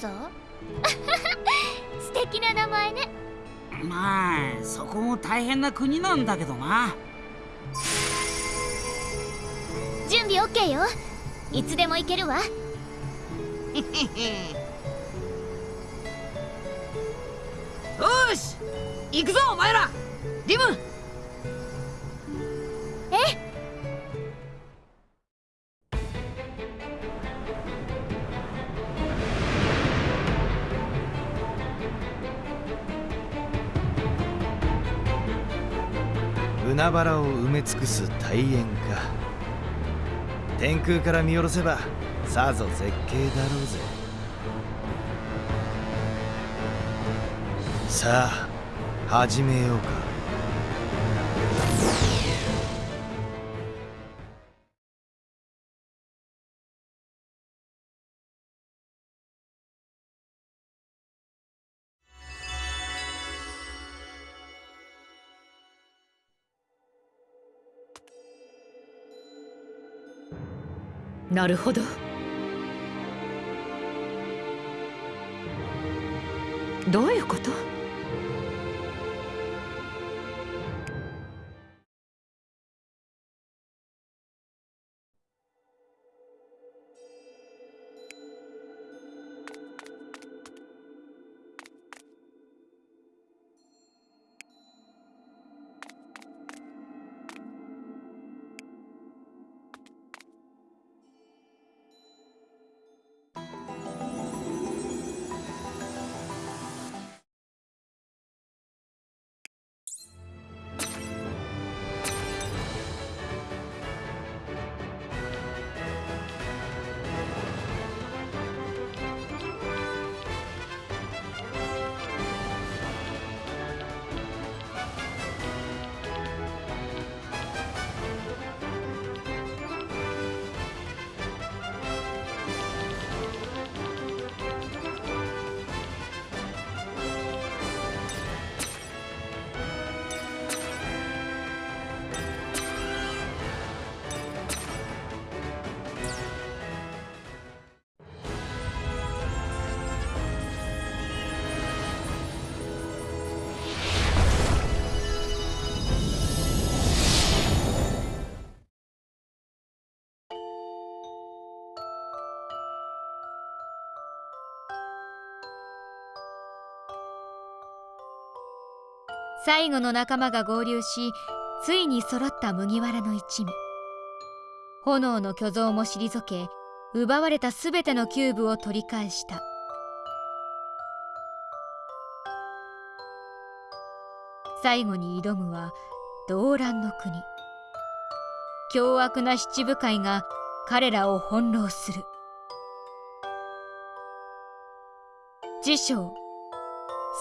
ドレスローザ素敵な名前ね。まあそこも大変な国なんだけどな。準備 OK よ。いつでも行けるわ。よし行くぞお前ら。リムす大円か。天空から見下ろせばさぞ絶景だろうぜ。さあ始めようか。なるほど。どういうこと？最後の仲間が合流しついに揃った麦わらの一味。炎の巨像も退け奪われた全てのキューブを取り返した。最後に挑むは動乱の国。凶悪な七部会が彼らを翻弄する。自称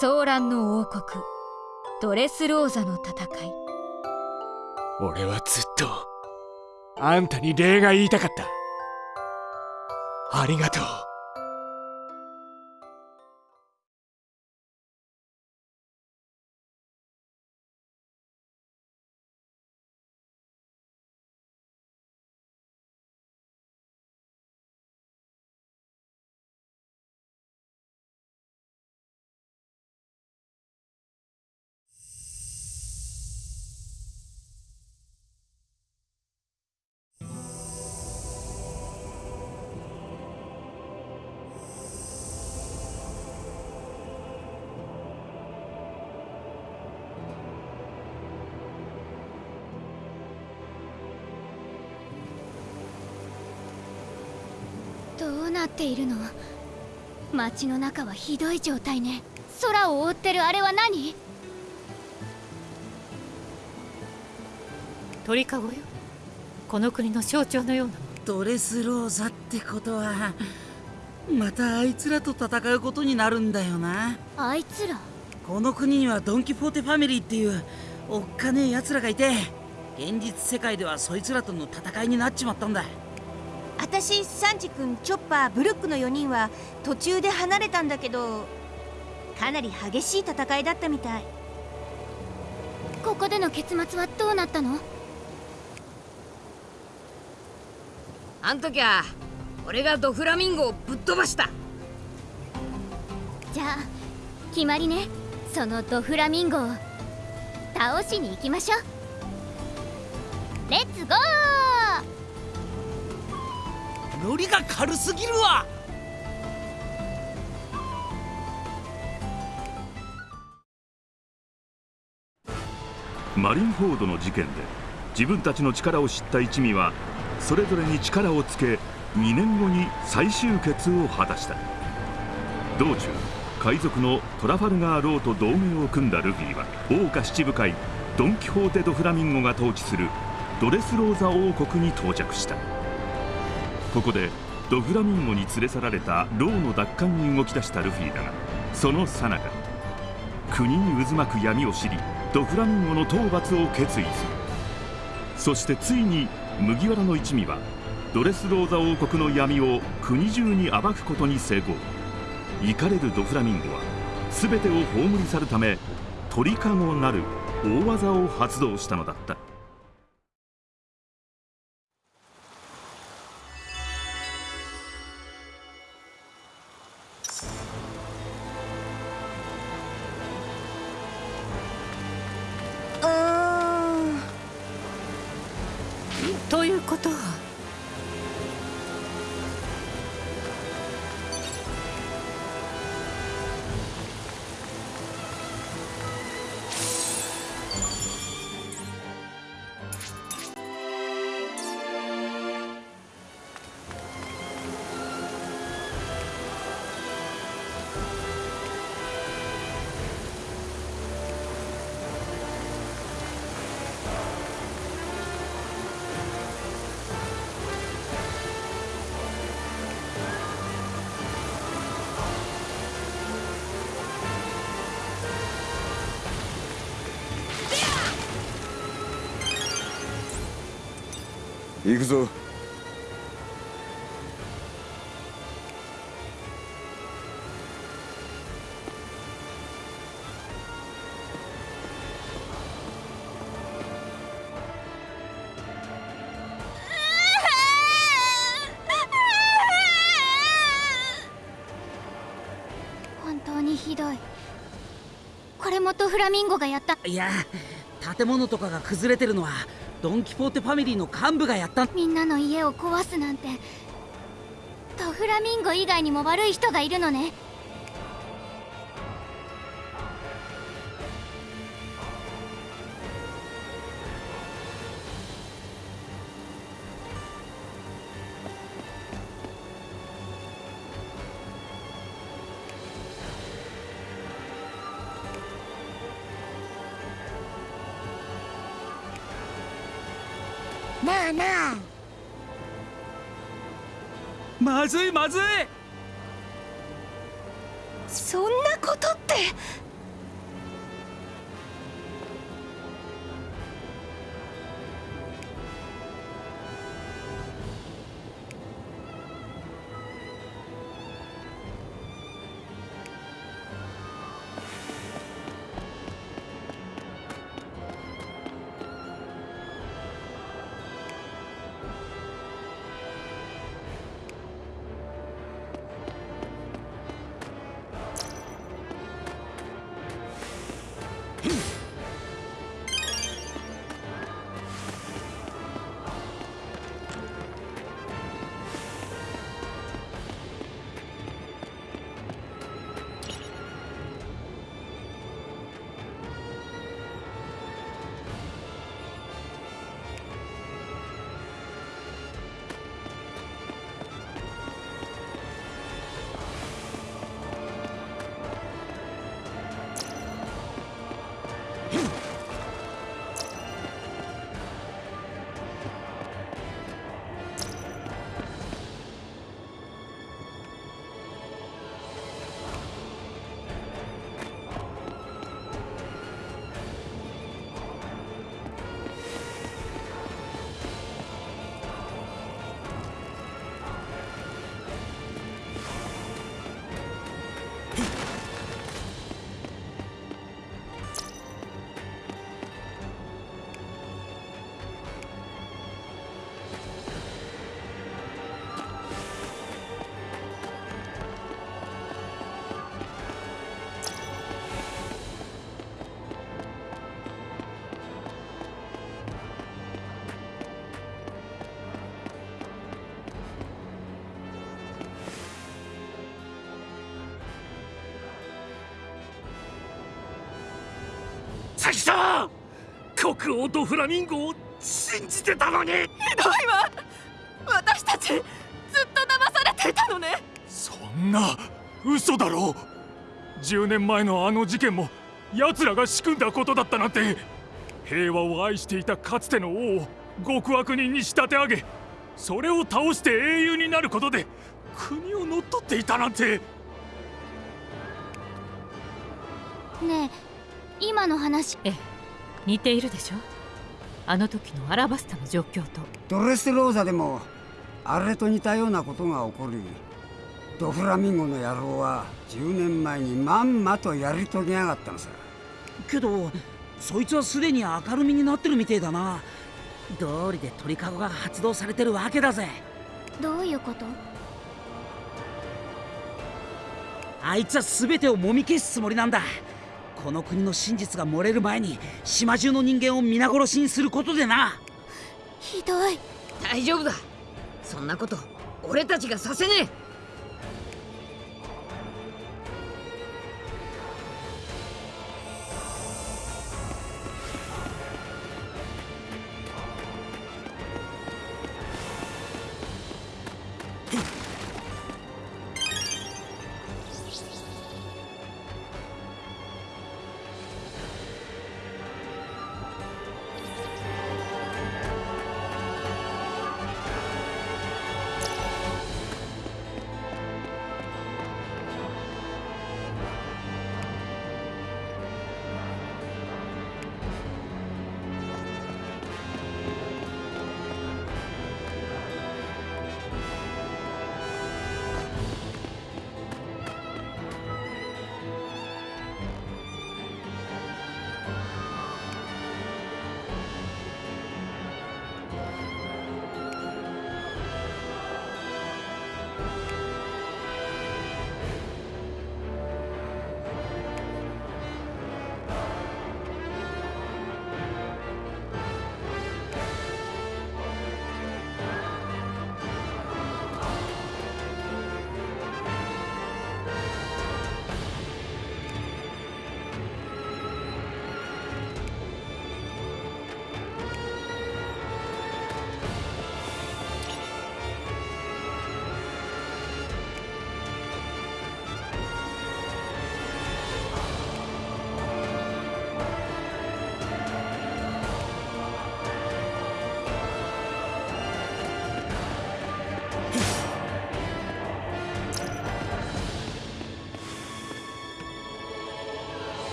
騒乱の王国。ドレスローザの戦い。俺はずっとあんたに礼が言いたかった。ありがとう。どうなっているの？街の中はひどい状態ね。空を覆ってるあれは何？鳥かごよ。この国の象徴のような。ドレスローザってことはまたあいつらと戦うことになるんだよな。あいつら？この国にはドン・キホーテファミリーっていうおっかねえ奴らがいて現実世界ではそいつらとの戦いになっちまったんだ私サンジ君チョッパーブルックの4人は途中で離れたんだけどかなり激しい戦いだったみたい。ここでの結末はどうなったの？あん時は俺がドフラミンゴをぶっ飛ばした。じゃあ決まりね。そのドフラミンゴを倒しに行きましょう。レッツゴーノリが軽すぎるわ。マリンフォードの事件で自分たちの力を知った一味はそれぞれに力をつけ2年後に再集結を果たした。道中海賊のトラファルガー・ローと同盟を組んだルフィは王下七武海ドンキホーテ・ドフラミンゴが統治するドレスローザ王国に到着した。ここでドフラミンゴに連れ去られたローの奪還に動き出したルフィだがその最中国に渦巻く闇を知りドフラミンゴの討伐を決意する。そしてついに麦わらの一味はドレスローザ王国の闇を国中に暴くことに成功。怒れるドフラミンゴは全てを葬り去るため鳥かごなる大技を発動したのだった。ということはくぞ。本当にひどい。これもドフラミンゴがやった。いや建物とかが崩れてるのはドン・キポーテファミリーの幹部がやった。みんなの家を壊すなんてドフラミンゴ以外にも悪い人がいるのね。ずいまずい国王とフラミンゴを信じてたのに。ひどいわ。私たちずっと騙されていたのね。そんな嘘だろう。10年前のあの事件も奴らが仕組んだことだったなんて。平和を愛していたかつての王を極悪人に仕立て上げそれを倒して英雄になることで国を乗っ取っていたなんて。ねえ今の話。ええ似ているでしょ？あの時のアラバスタの状況と。ドレスローザでもあれと似たようなことが起こりドフラミンゴの野郎は10年前にまんまとやり遂げやがったのさ。けどそいつはすでに明るみになってるみてえだな。道理で鳥かごが発動されてるわけだぜ。どういうこと？あいつは全てをもみ消すつもりなんだこの国の真実が漏れる前に島中の人間を皆殺しにすることでな。ひどい。大丈夫だ。そんなこと俺たちがさせねえ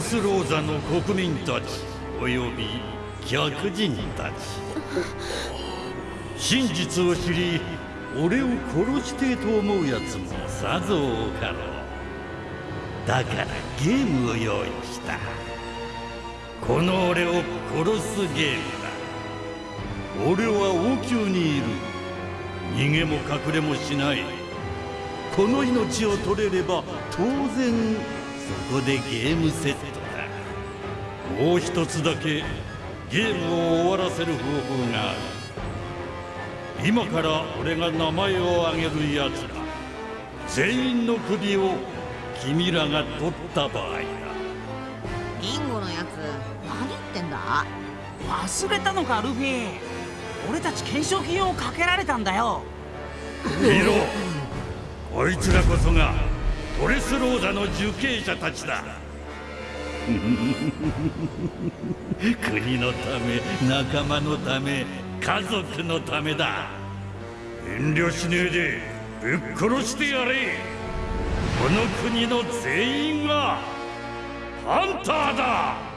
スローザの国民たちおよび客人たち。真実を知り俺を殺してと思うやつもさぞ多かろう。だからゲームを用意した。この俺を殺すゲームだ。俺は王宮にいる。逃げも隠れもしない。この命を取れれば当然そこでゲームセットだもう一つだけゲームを終わらせる方法がある今から俺が名前を挙げる奴ら全員の首を君らが取った場合だリンゴのやつ何言ってんだ忘れたのかルフィ俺たち懸賞金をかけられたんだよ見ろこいつらこそが。ドレスローザの受刑者たちだ。国のため仲間のため家族のためだ。遠慮しねえでぶっ殺してやれ。この国の全員がハンターだ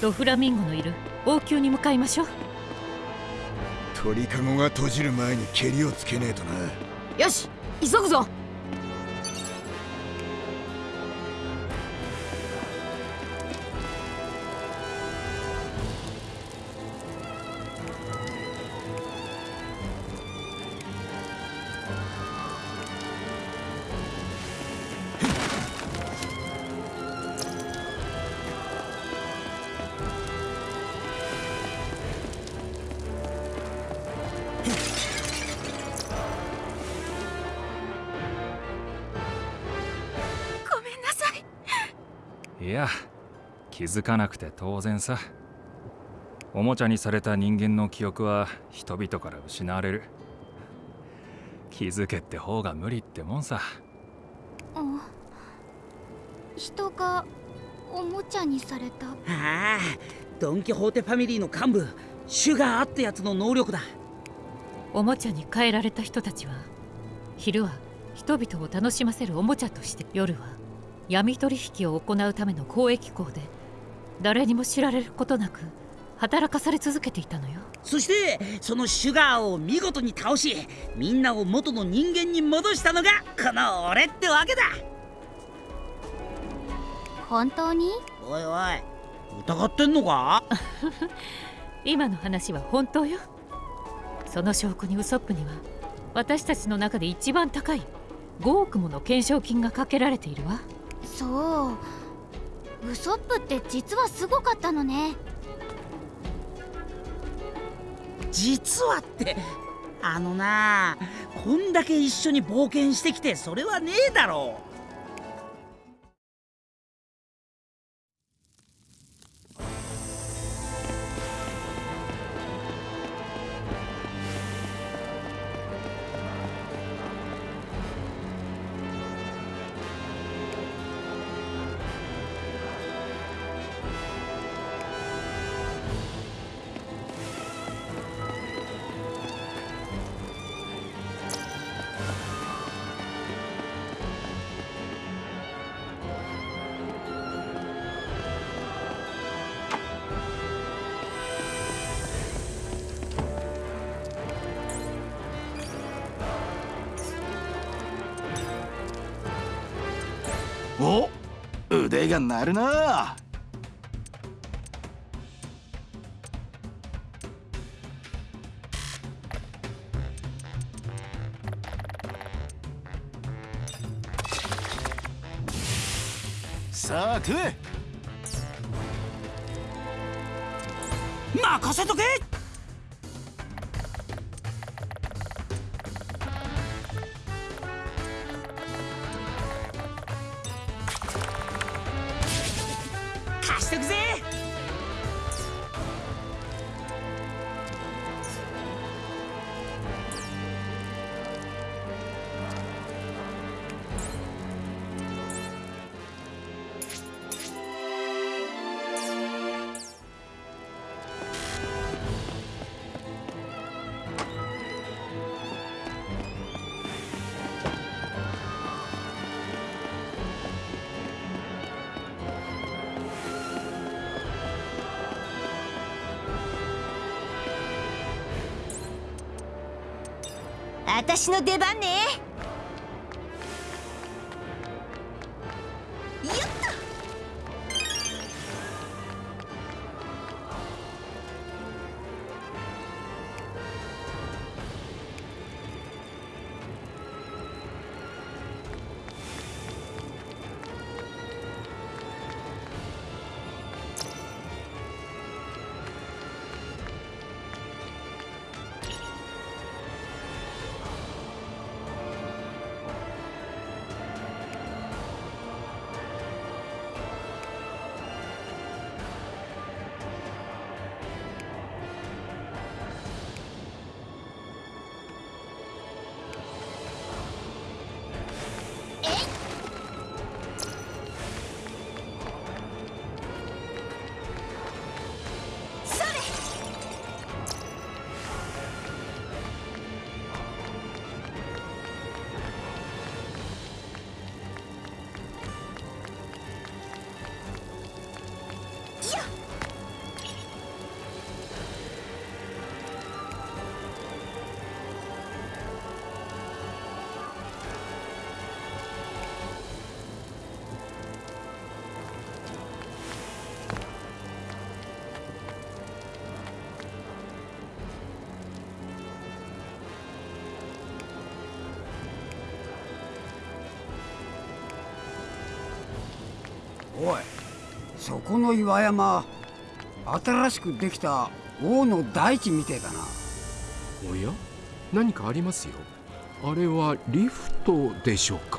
ドフラミンゴのいる。王宮に向かいましょう。鳥かごが閉じる前に蹴りをつけねえとな。よし急ぐぞ気づかなくて当然さ。おもちゃにされた人間の記憶は人々から失われる。気づけって方が無理ってもんさ。人がおもちゃにされた？ああドン・キホーテファミリーの幹部シュガーってやつの能力だ。おもちゃに変えられた人たちは昼は人々を楽しませるおもちゃとして夜は闇取引を行うための交易港で誰にも知られることなく働かされ続けていたのよ。そしてそのシュガーを見事に倒しみんなを元の人間に戻したのがこの俺ってわけだ。本当に？おいおい疑ってんのか？今の話は本当よ。その証拠にウソップには私たちの中で一番高い5億もの懸賞金がかけられているわ。そうウソップって実はすごかったのね。実はってあのなこんだけ一緒に冒険してきてそれはねえだろ。うお腕が鳴るな。さあ食え。私の出番ね。そこの岩山新しくできた王の大地みてえだな。おや？何かありますよ。あれはリフトでしょうか？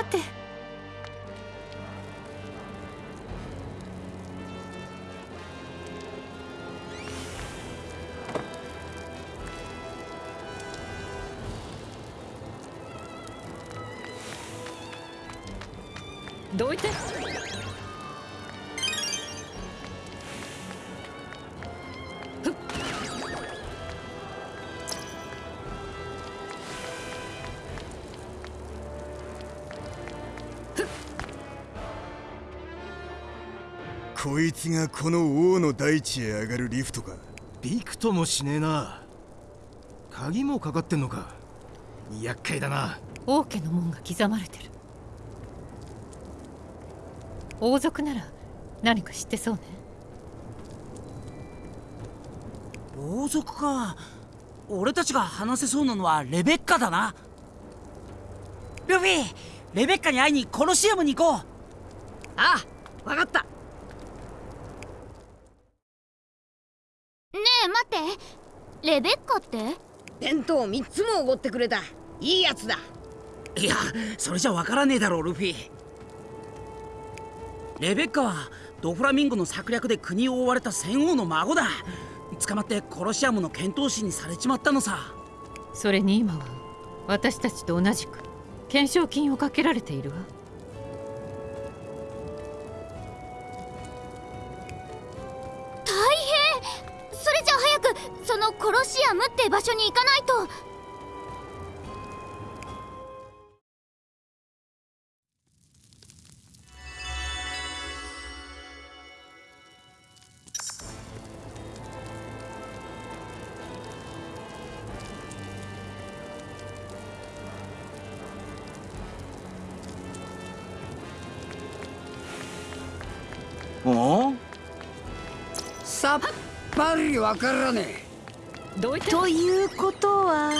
さて。どいて。こいつがこの王の大地へ上がるリフトか。びくともしねえな。鍵もかかってんのか。厄介だな。王家の門が刻まれてる。王族なら何か知ってそうね。王族か。俺たちが話せそうなのはレベッカだな。ルフィレベッカに会いにコロシアムに行こう。ああ分かったねえ待ってレベッカって弁当3つもおごってくれた。いいやつだ。いやそれじゃわからねえだろルフィ。レベッカはドフラミンゴの策略で国を追われた戦王の孫だ。捕まってコロシアムの剣闘士にされちまったのさ。それに今は私たちと同じく懸賞金をかけられているわおさっぱりわからねえ。ということは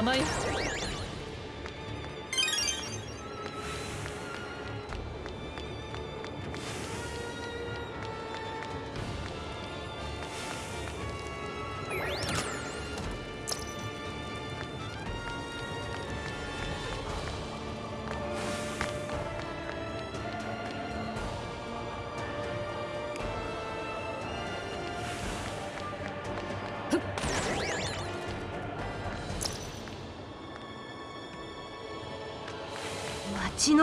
邪魔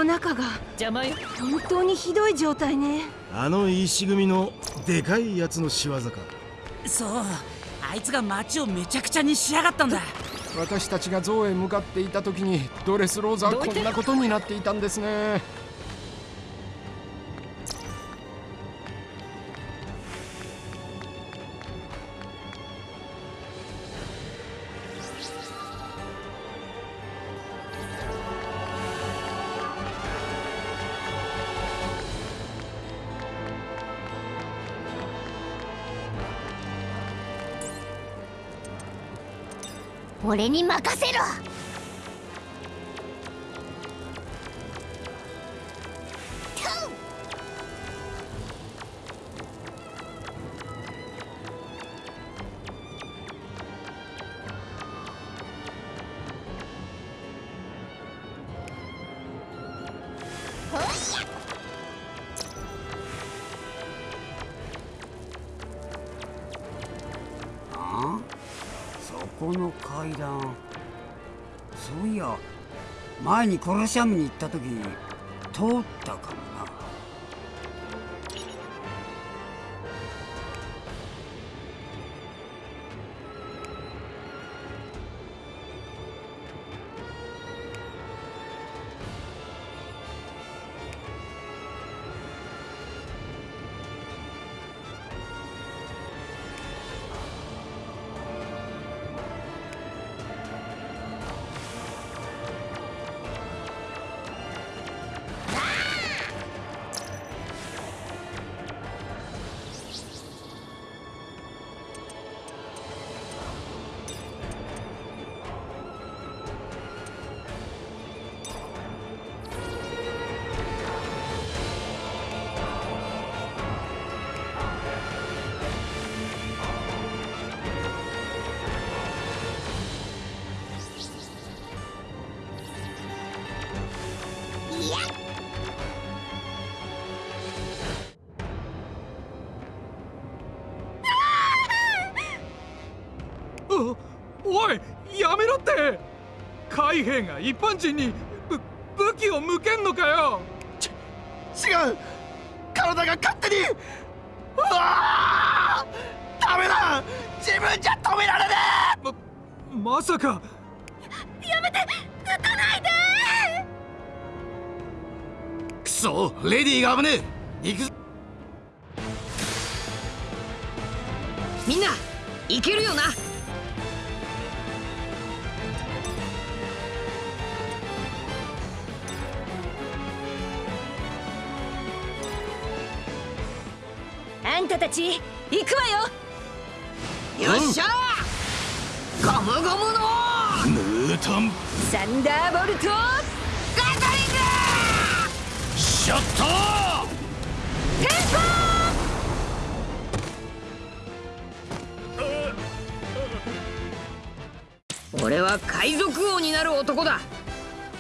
中が邪魔よ。本当にひどい状態ね。あの石組みのでかいやつの仕業か。そう。あいつが街をめちゃくちゃにしやがったんだ。私たちが象へ向かっていた時にドレスローザはこんなことになっていたんですね俺に任せろ。この階段そういや前にコロシアムに行った時通ったか。海兵が一般人にぶ武器を向けんのかよ？違う。体が勝手に。うわダメだ！自分じゃ止められねえ！ままさか。やめて！撃たないで！くそレディーが危ねえ！行くみんな行けるよな？あんたたち行くわよ。よっしゃゴムゴムのムー。トンサンダーボルトガトリング。ショットテンポ俺は海賊王になる男だ。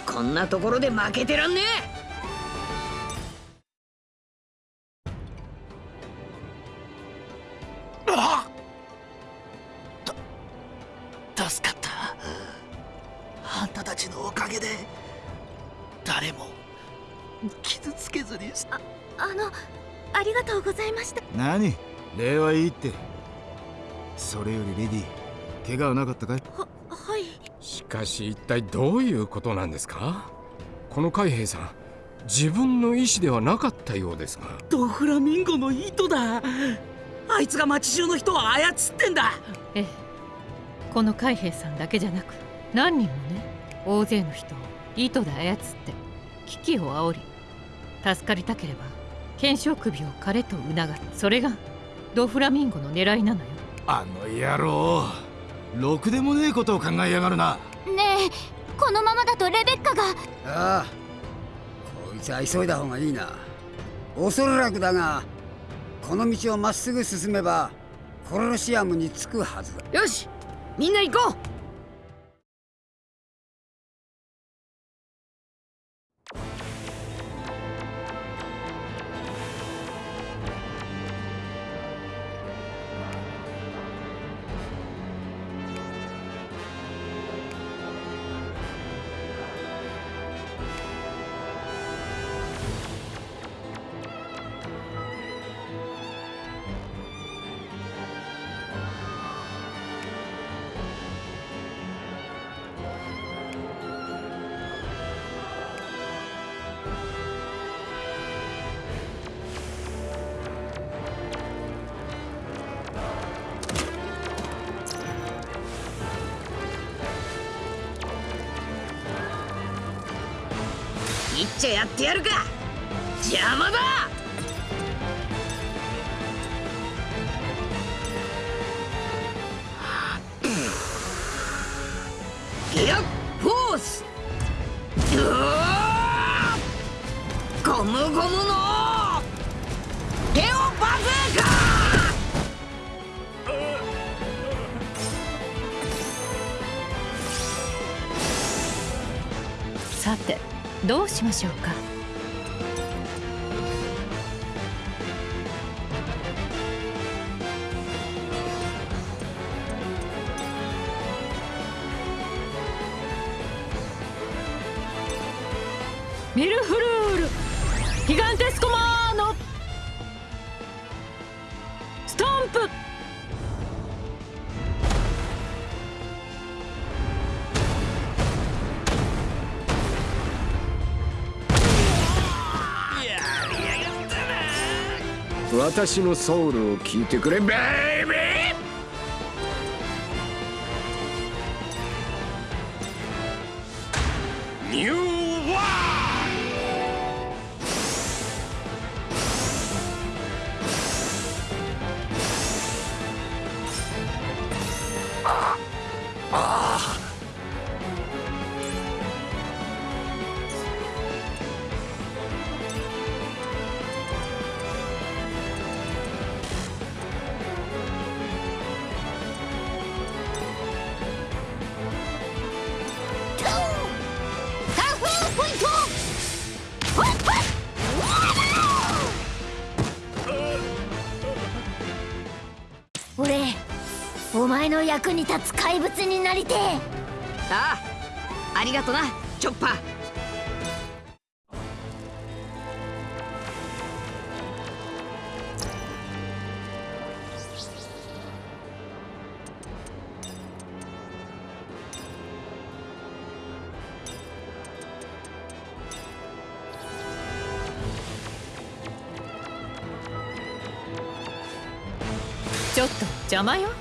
こんなところで負けてらんねえって。それよりレディ怪我はなかったかい？ははい。しかし一体どういうことなんですか？この海兵さん自分の意思ではなかったようですが。ドフラミンゴの糸だ。あいつが町中の人を操ってんだ。ええ。この海兵さんだけじゃなく何人もね大勢の人を糸で操って危機を煽り助かりたければ懸賞首を彼と促す。それがドフラミンゴの狙いなのよ。あの野郎ろくでもねえことを考えやがるな。ねえこのままだとレベッカが。ああこいつは急いだ方がいいな。おそらくだがこの道をまっすぐ進めばコロシアムに着くはずだ。よしみんな行こうちゃやってやるか。邪魔だ。私のソウルを聞いてくれベイビー！前の役に立つ怪物になりてえ。ああありがとなチョッパー。ちょっと邪魔よよ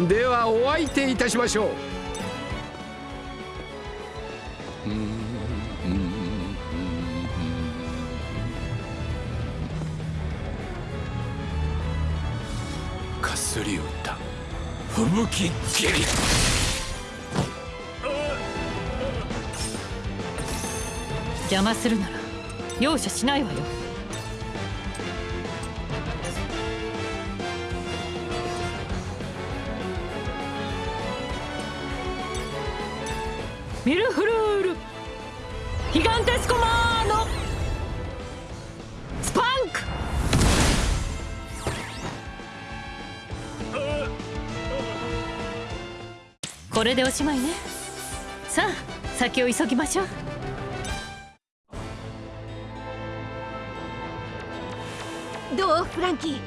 ではお相手いたしましょう。かすり歌吹雪斬り邪魔するなら容赦しないわよれでおしまいね。さあ先を急ぎましょう。どうフランキー？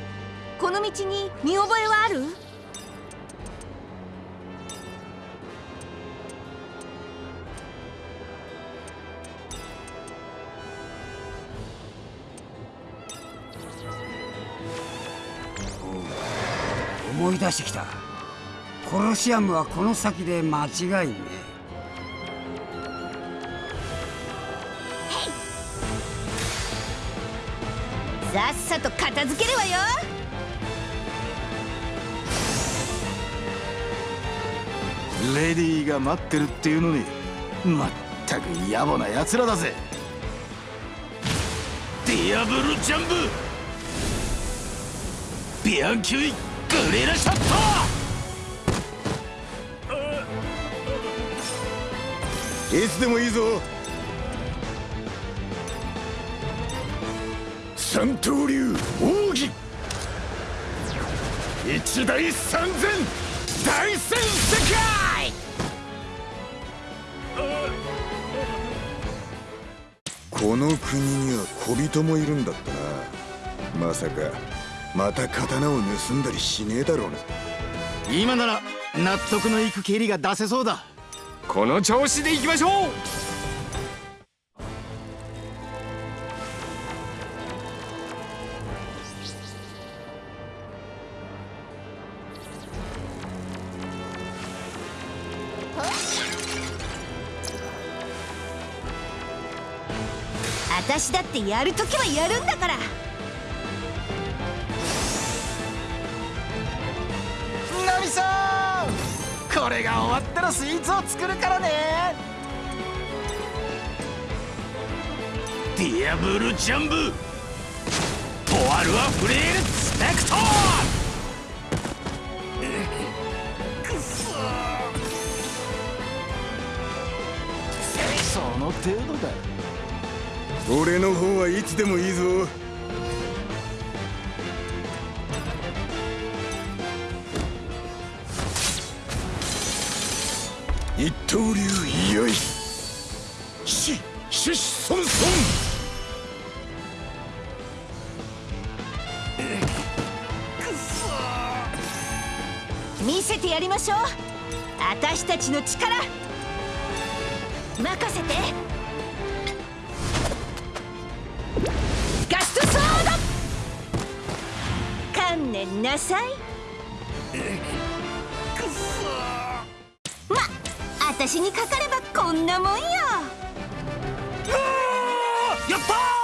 この道に見覚えはある？思い出してきたシアムはこの先で間違いねさっさと片付けるわよ。レディーが待ってるっていうのにまったく野暮な奴らだぜ。ディアブルジャンブ。ビアンキュイグレラシャッいつでもいいぞ。三刀流奥義。一大三千。大戦世界。この国には小人もいるんだったな。まさかまた刀を盗んだりしねえだろうな。今なら納得のいく蹴りが出せそうだ。この調子でいきましょう。私だってやるときはやるんだから。これが終わったらスイーツを作るからね。ディアブルジャンブ。ポワルアフレールスペクト。くそその程度だ。俺の方はいつでもいいぞしょう。私たちの力。任せて。ガストソード。観念なさい。くそま私にかかればこんなもんよ。やった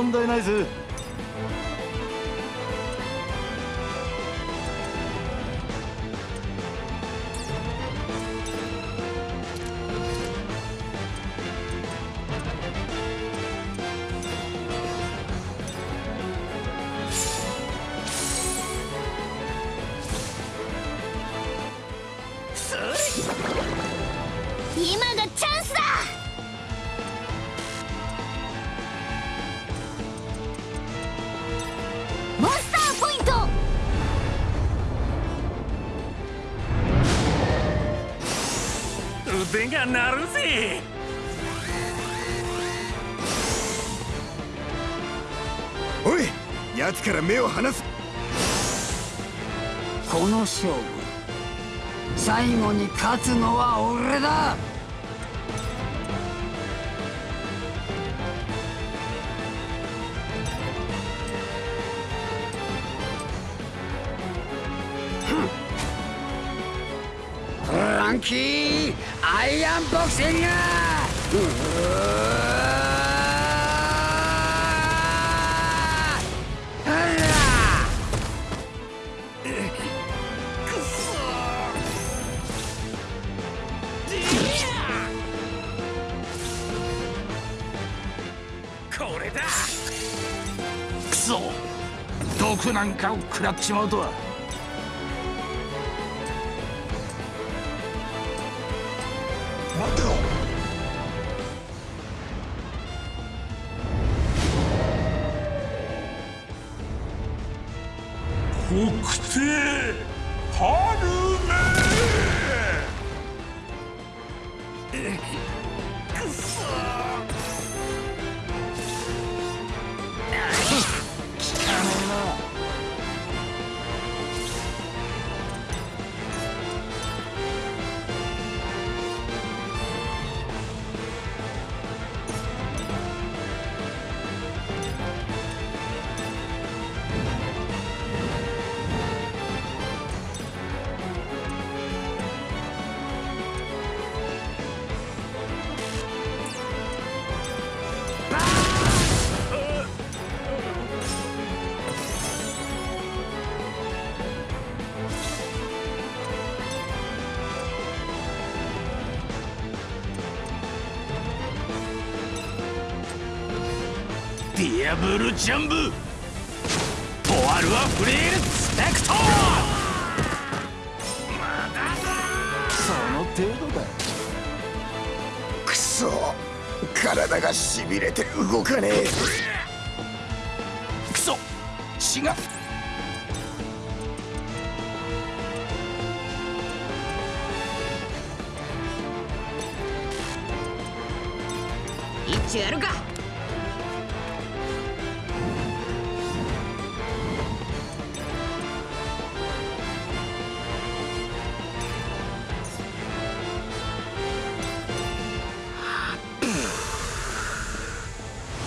問題ないぜ。なんかを食らっちまうとは。ジャンブ。ポワルはフレールスペクト。その程度だ。くそ。体がしびれて動かねえ。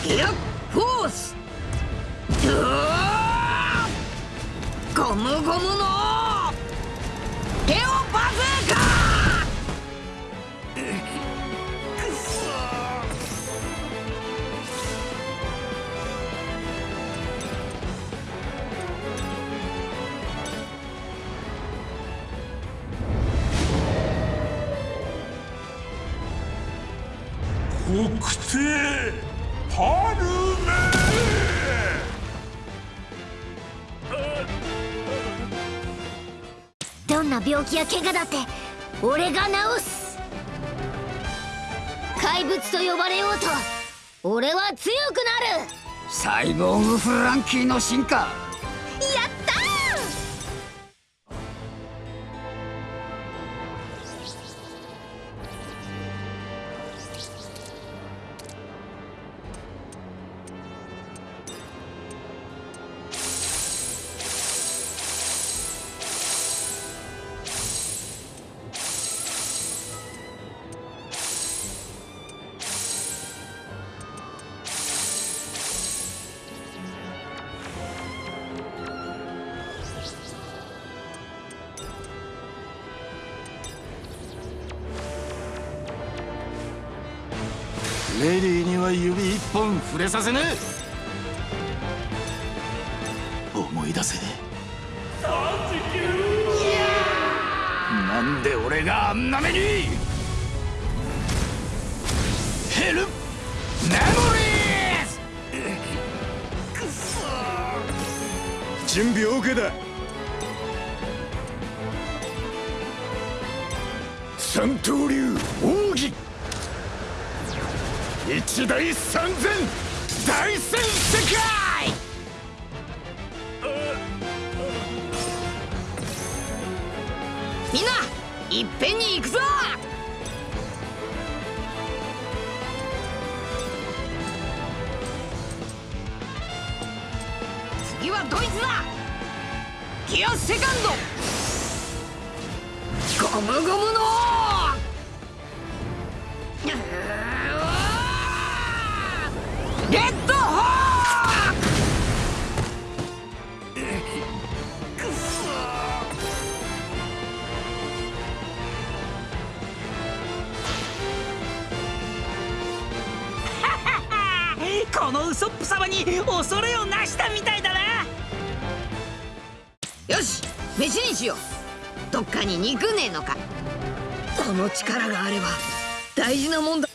いやフォースゴムゴムのテオバズーカ!くそ病気や怪我だって俺が治す。怪物と呼ばれようと俺は強くなる。サイボーグフランキーの進化。本触れさせねえはドイツだギアセカンド。ゴムゴムのレッドホーク このウソップ様に恐れをなしたみたい飯にしよう。どっかに肉ねえのか。この力があれば大事なもんだ。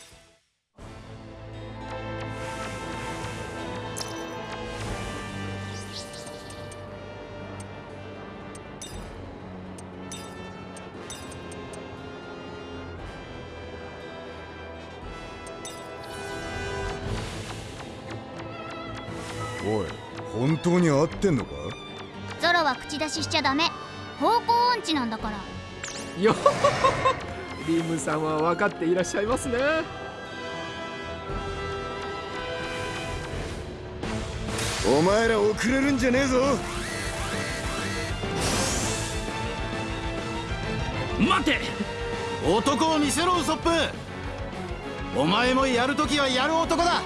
おい本当に合ってんのか？ゾロは口出ししちゃダメ方向音痴なんだから。よ リムさんは分かっていらっしゃいますね。お前ら遅れるんじゃねえぞ。待て。男を見せろウソップ。お前もやるときはやる男だ。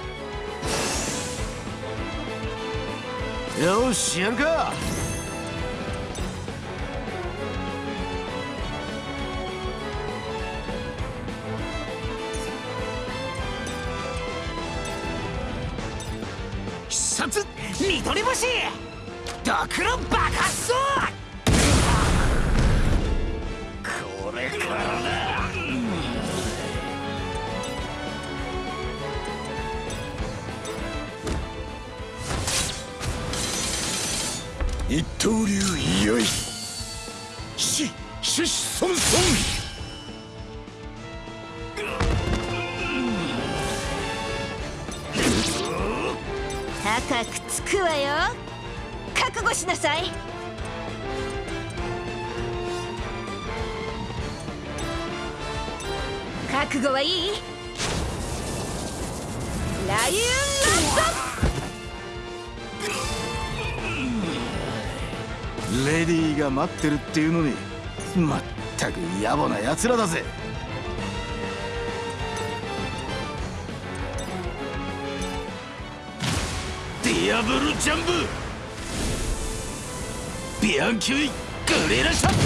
よしやるか見取り星ドクロ爆発走これからだ。一刀流よい。しししそんそん高くつくわよ。覚悟しなさい。覚悟はいい。ライレディーが待ってるっていうのにまったく野暮な奴らだぜ。ディアブルジャンブビアンキュイグリラシャット。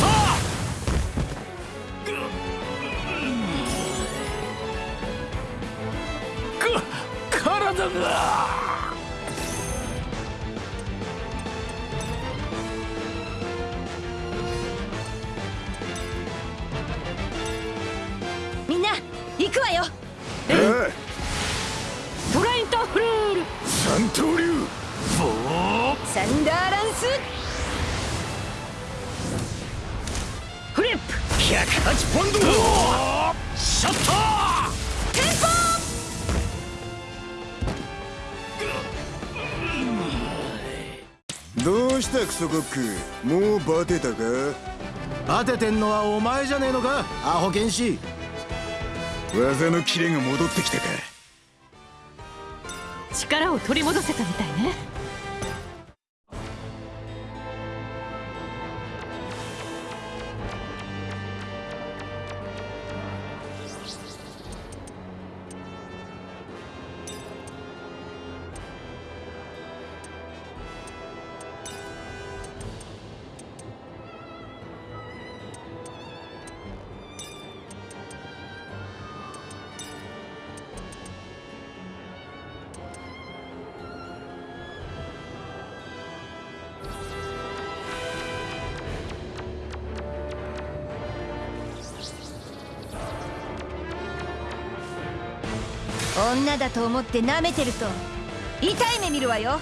か体がみんな行くわよ。トラインターフルール。三刀流サンダーランス。フリップ。108ポンド。ショットテンポどうしたクソコック。もうバテたか？当ててんのはお前じゃねえのか？アホ剣士。技のキレが戻ってきたか？力を取り戻せたみたいね女だと思って舐めてると痛い目見るわよ。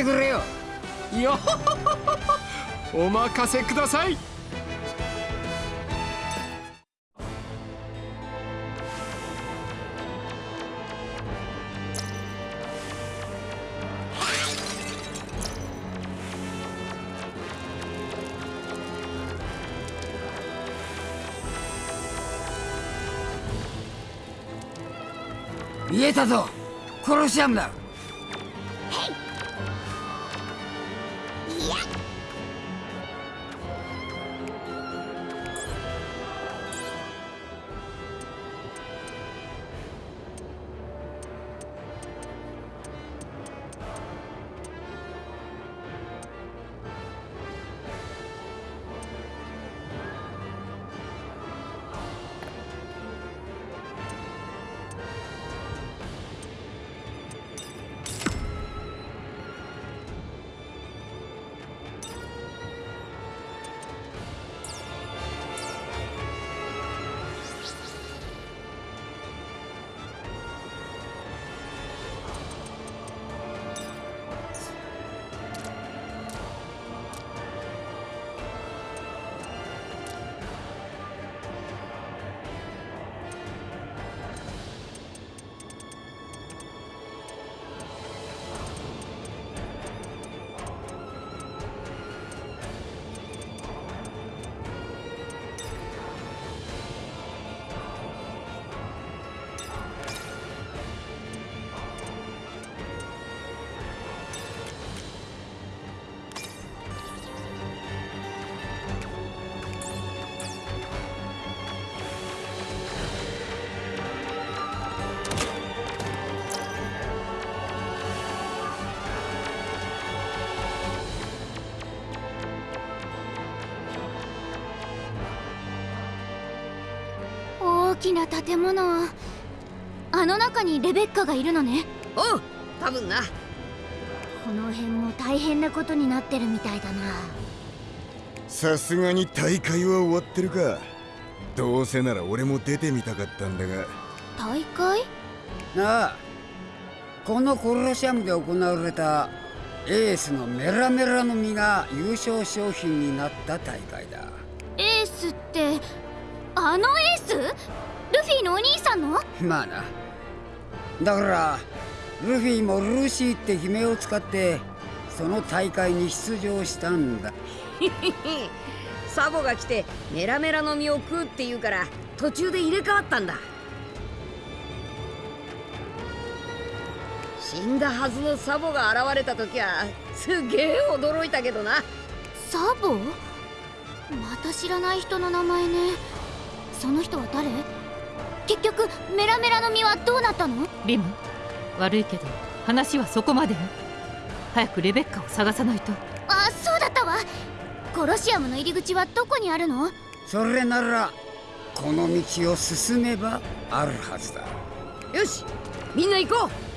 ってくれよ。よお任せください。見えたぞ。コロシアムだ。きな建物あの中にレベッカがいるのね。おう多分な。この辺も大変なことになってるみたいだな。さすがに大会は終わってるか。どうせなら俺も出てみたかったんだが。大会？なあこのコロシアムで行われたエースのメラメラの実が優勝商品になった大会だ。エースってあのエース？ルフィのお兄さんの？まあな。だからルフィもルーシーって姫を使ってその大会に出場したんだ。サボが来てメラメラの実を食うって言うから途中で入れ替わったんだ。死んだはずのサボが現れた時はすげえ驚いたけどな。サボ？また知らない人の名前ね。その人は誰？結局メラメラの実はどうなったの？リム悪いけど話はそこまで。よ早くレベッカを探さないと。あそうだったわ。コロシアムの入り口はどこにあるの？それならこの道を進めばあるはずだ。よしみんな行こう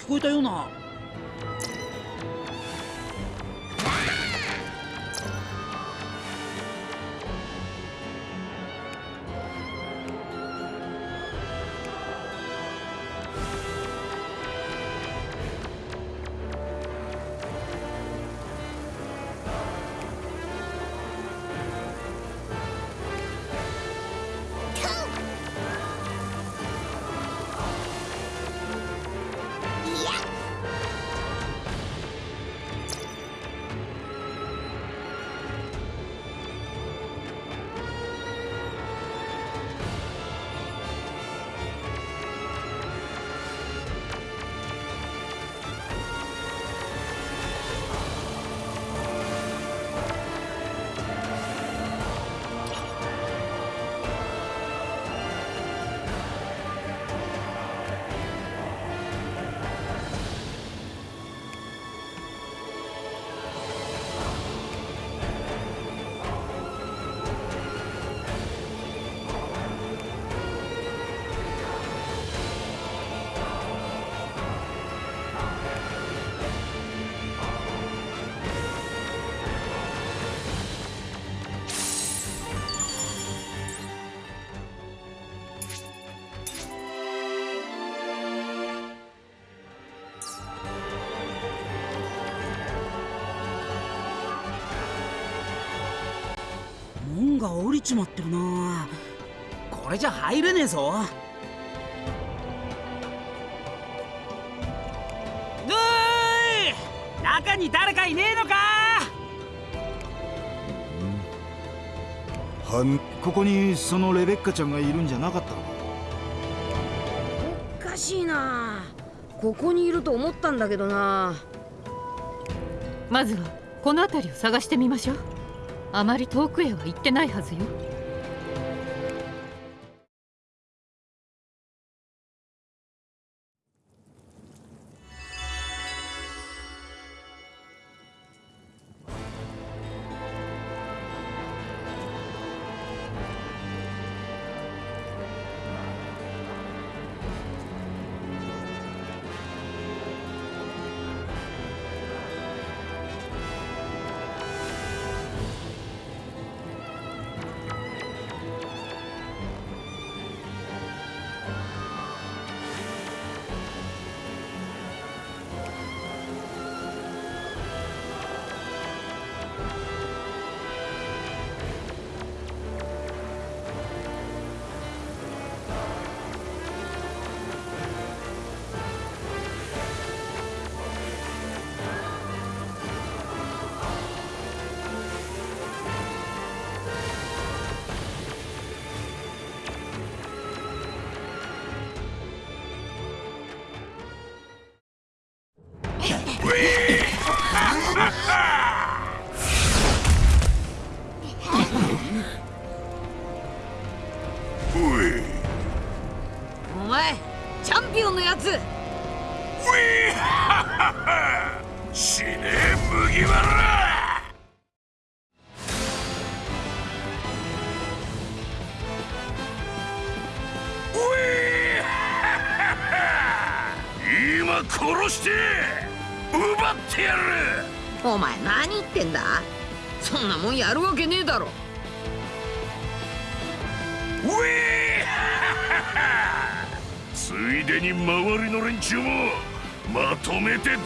聞こえたような。降りちまってるな。これじゃ入れねえぞ。どーい。中に誰かいねえのか。はんここにそのレベッカちゃんがいるんじゃなかったのか。おかしいな。ここにいると思ったんだけどな。まずはこの辺りを探してみましょうあまり遠くへは行ってないはずよ。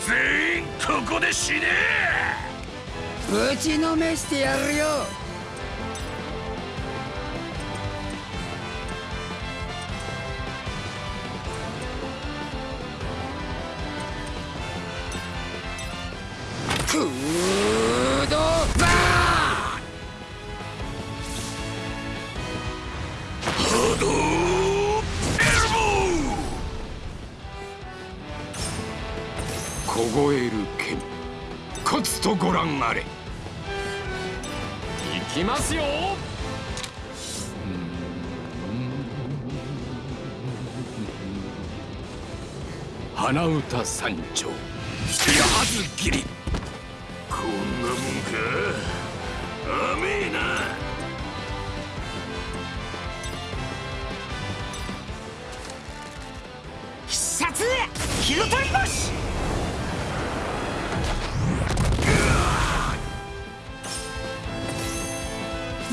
全員ここで死ね！ぶちのめしてやるよ。花歌三丁。やはず切り。こんなもんか。甘えな。必殺火の鳥星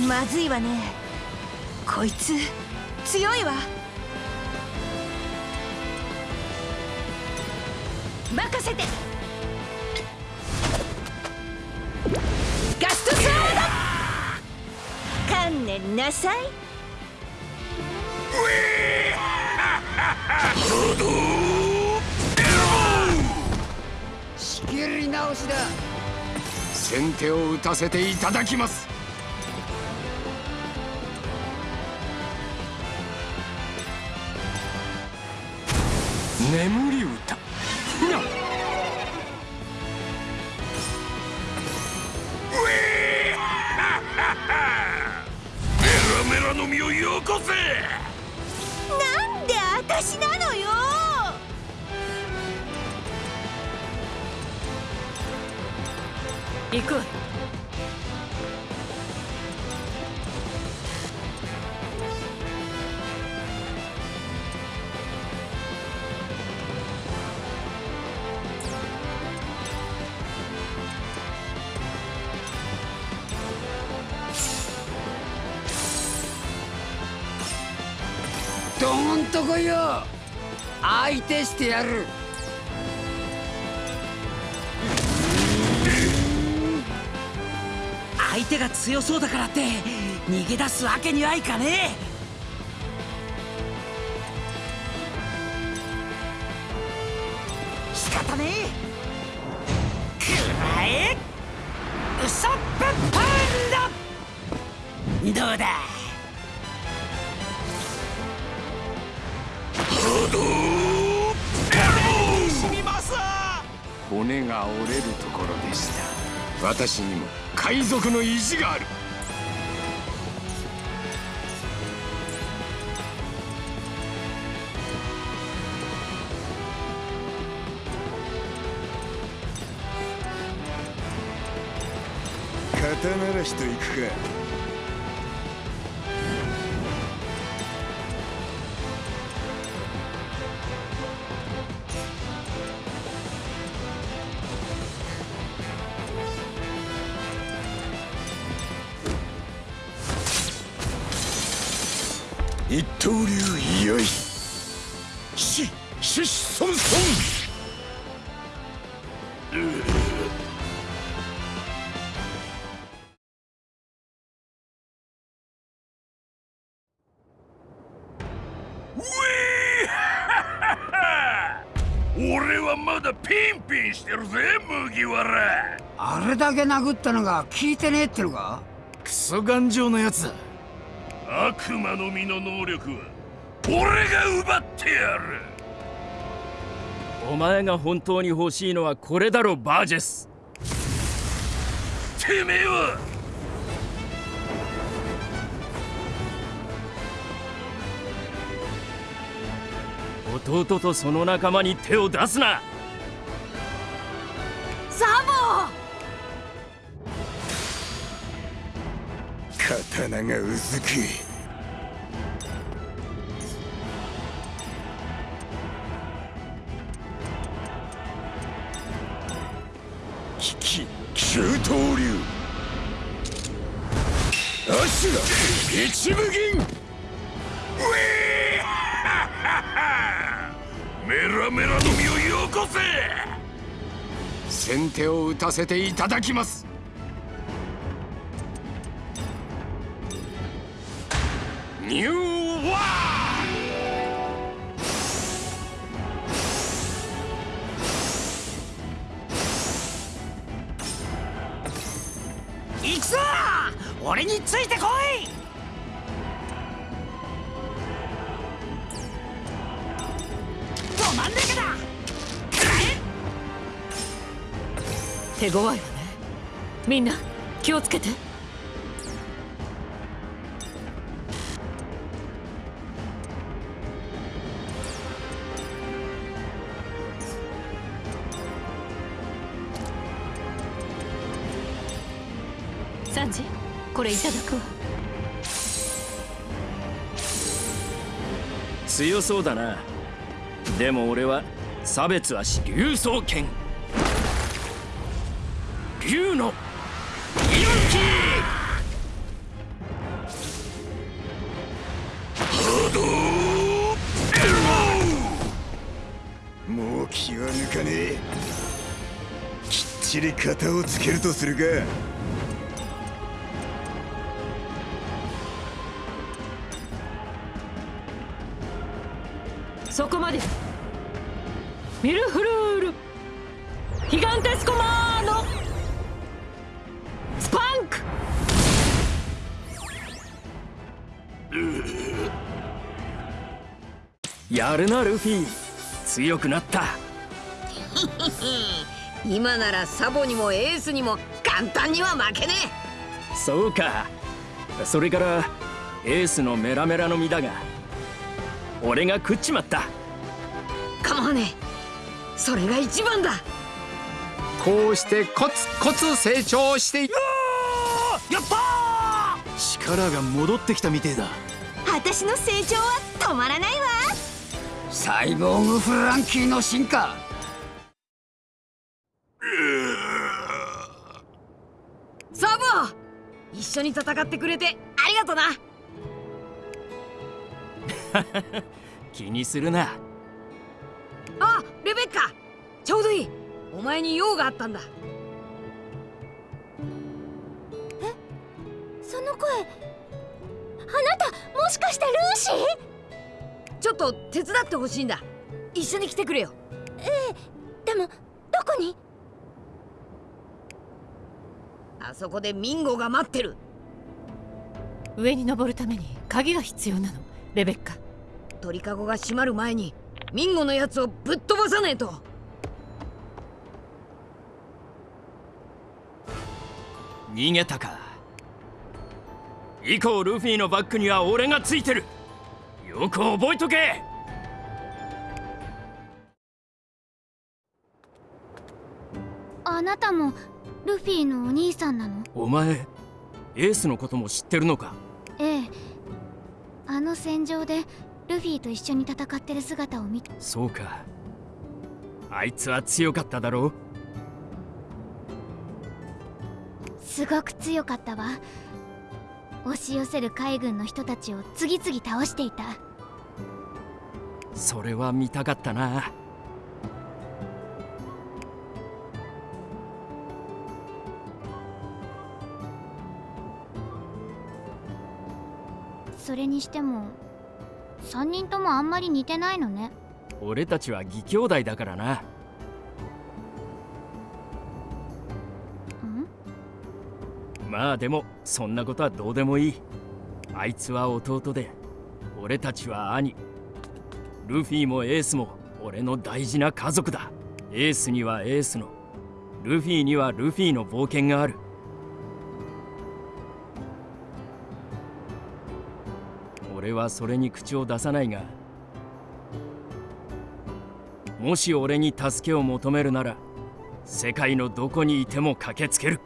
まずいわね。こいつ強いわ。任せて。ガストサード！観念なさい。ハ ド仕切り直しだ。先手を打たせていただきます。Même してやる。相手が強そうだからって逃げ出すわけにはいかねえ。どうだ？骨が折れるところでした。私にも海賊の意地がある。肩慣らしといくか。け殴ったのが効いてねえってのか？クソ頑丈なやつだ。悪魔の実の能力は俺が奪ってやる。お前が本当に欲しいのはこれだろバージェス。てめえは弟とその仲間に手を出すながうずく危機急刀流。アシュラ一部銀。ウィーメラメラのをよこせ。先手を打たせていただきます。ニューワ行くぞ!俺についてこい!ど真ん中だ手強いわね。みんな気をつけて。いただくわ強そうだな。でも俺は差別はし竜双剣竜のもう気は抜かねえ。きっちり型をつけるとするか。ルフィ強くなった。今ならサボにもエースにも簡単には負けねそうか。それからエースのメラメラの実だが俺が食っちまった。えかまわねえ。それが一番だ。こうしてコツコツ成長していやった力が戻ってきたみてえだ。私の成長は止まらないわサイボーグフランキーの進化。サボ一緒に戦ってくれてありがとな。気にするな。あレベッカちょうどいい。お前に用があったんだ。その声あなたもしかしてルーシー？ちょっと手伝ってほしいんだ。一緒に来てくれよ。ええでもどこに？あそこでミンゴが待ってる。上に登るために鍵が必要なのレベッカ。鳥かごが閉まる前にミンゴのやつをぶっ飛ばさねえと。逃げたか。以降ルフィのバックには俺がついてるよく覚えとけ。あなたもルフィのお兄さんなの？お前エースのことも知ってるのか？ええ。あの戦場でルフィと一緒に戦ってる姿を見てそうか。あいつは強かっただろう？すごく強かったわ押し寄せる海軍の人たちを次々倒していた。それは見たかったな。それにしても3人ともあんまり似てないのね。俺たちは義兄弟だからなまあでもそんなことはどうでもいい。あいつは弟で俺たちは兄。ルフィもエースも俺の大事な家族だ。エースにはエースの。ルフィにはルフィの冒険がある。俺はそれに口を出さないがもし俺に助けを求めるなら世界のどこにいても駆けつける。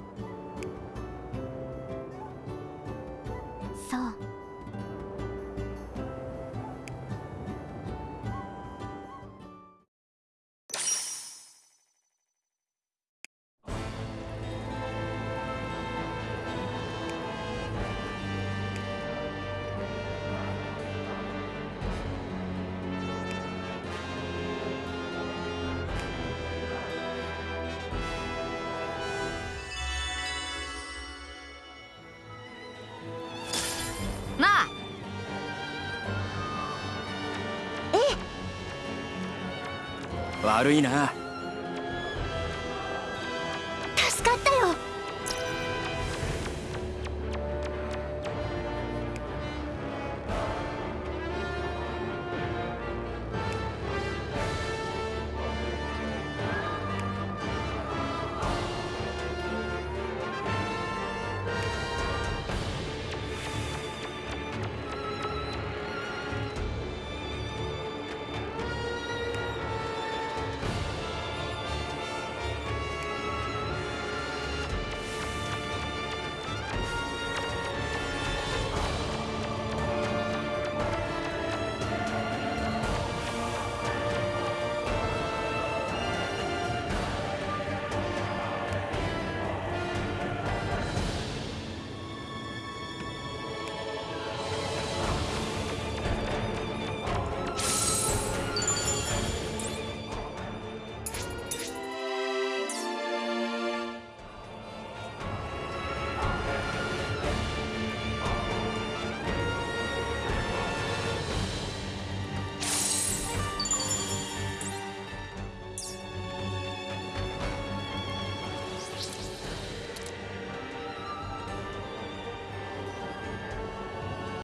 悪いな。